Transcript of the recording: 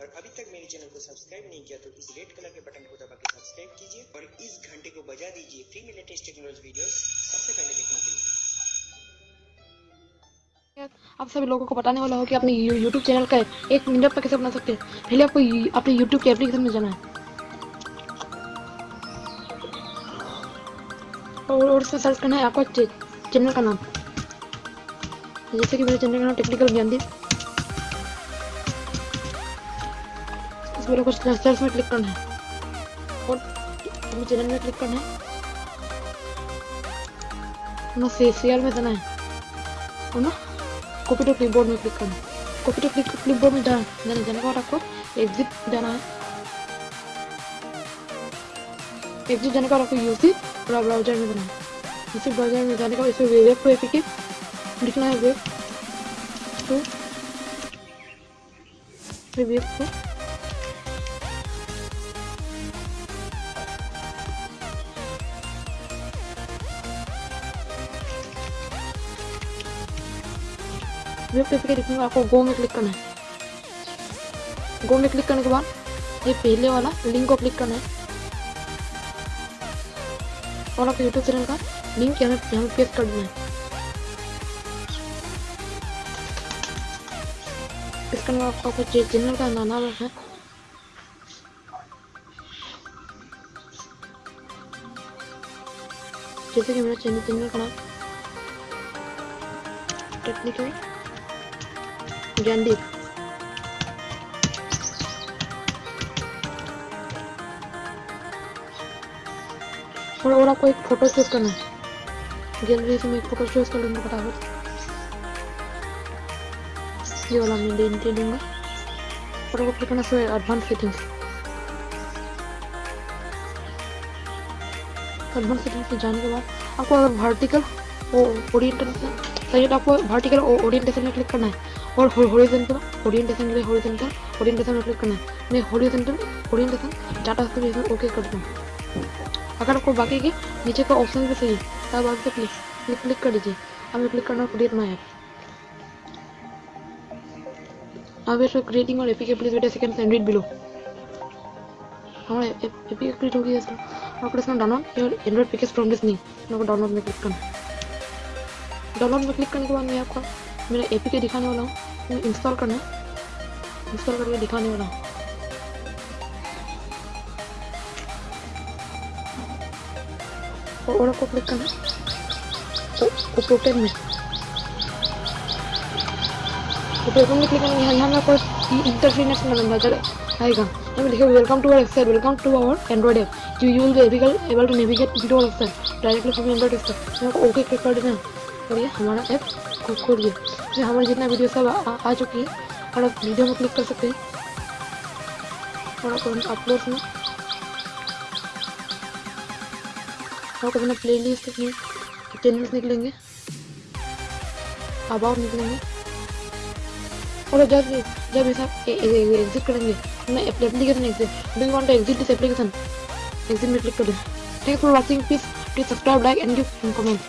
और अभी तक मेरे चैनल को सब्सक्राइब नहीं किया तो इस रेड कलर के बटन को दबा के सब्सक्राइब कीजिए और इस घंटे को बजा दीजिए फ्री में लेटेस्ट टेक्नोलॉजी वीडियो सबसे पहले देखने के लिए। आप सभी लोगों को बताने वाला हो कि अपने यूट्यूब चैनल का एक मिनट पर कैसे बना सकते हैं। पहले आपको अपने यूट्यूब के एप्लीकेशन में जाना है। और और उसमें सर्च करना है आपका चैनल का नाम। जैसे कि मेरे चैनल का नाम टेक्निकल ज्ञानदीप इस वीडियो को सर्च में क्लिक करना है। और अपने चैनल में क्लिक करना है। ना शेयर में जाना है। और ना कॉपी टू क्लिपबोर्ड में क्लिक करना कॉपी टू क्लिक क्लिपबोर्ड में जाना जाने के बाद आपको एग्जिट जाना है। एग्जिट जाने के आपको यूसी ब्राउज़र में जाना है। यूसी ब्राउज़र में जाने के इसमें वेब टू एपीके लिखना है web to web to web लिखने के बाद आपको गो में क्लिक करना है गो में क्लिक करने के बाद ये पहले वाला लिंक को क्लिक करना है और आपके यूट्यूब चैनल का लिंक यहाँ यहाँ पेस्ट कर देना है पेस्ट करने के बाद आपको आपको चैनल का नाम है जैसे कि मेरा चैनल चैनल का नाम टेक्निकल ज्ञानदीप और और आपको एक फ़ोटो चूज़ करना है। गैलरी से मैं एक फ़ोटो चूज़ कर लूँगा फटाफट ये वाला मैं दे दे दूँगा। फ़ोटो को क्लिक करना so advance settings advance settings में जाने के बाद आपको अगर वर्टिकल ओरिएंटेशन चाहिए तो आपको वर्टिकल ओरिएंटेशन में क्लिक करना है। और हॉरिजॉन्टल ओरिएंटेशन के लिए हॉरिजॉन्टल ओरिएंटेशन में क्लिक करना है। मैं हॉरिजॉन्टल ओरिएंटेशन डाटा से इसमें ओके कर दूँ। अगर आपको बाकी के नीचे का ऑप्शन भी है तब आप क्लिक क्लिक क्लिक कर दीजिए। हमें क्लिक करना क्रिएट माई ऐप अब इसमें क्रिएटिंग और APK please wait second and read below हमारा एपीके क्रिएट हो गया इसका। आपको इसका download your android package from this नहीं डाउनलोड में क्लिक करना। डाउनलोड में क्लिक करने के बाद मैं आपको मेरा एपीके दिखाने वाला हूँ। इंस्टॉल करना इंस्टॉल करके दिखाने वाला हूँ। और और आपको क्लिक करना। है ओपन में ओपन में क्लिक करना यहाँ में आपको इंटरफेस नंबर आएगा। यहाँ में लिखा welcome to our website welcome to our android app you you will be able to navigate to our website directly from android website okay click कर देना। और ये हमारा ऐप खोल दिया इसमें हमारे जितना वीडियो सब आ, आ आ चुकी है और आप वीडियो में क्लिक कर सकते हैं। और आप अपलोड में आपको अपना प्ले लिस्ट चैनल्स निकलेंगे। अबाउट निकलेंगे। और जब जब ऐसा एग्जिट करेंगे मैं application exit do you want to exit this application exit में क्लिक कर। दें thanks for watching please please subscribe like and give comment